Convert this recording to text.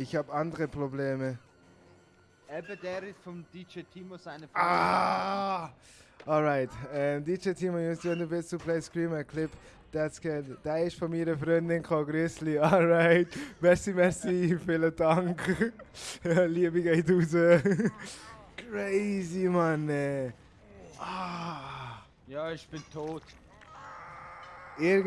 Ich habe andere Probleme. Eben, der ist vom DJ Timo seine Freundin. Ah! Alright. Ähm, DJ Timo, you want to best to play Screamer Clip. That's good. Da ist von meiner Freundin, Ko Grüßli. Alright. Merci, merci. Vielen Dank. Liebe geht raus. Crazy, Mann. Ah. Ja, ich bin tot. Irgend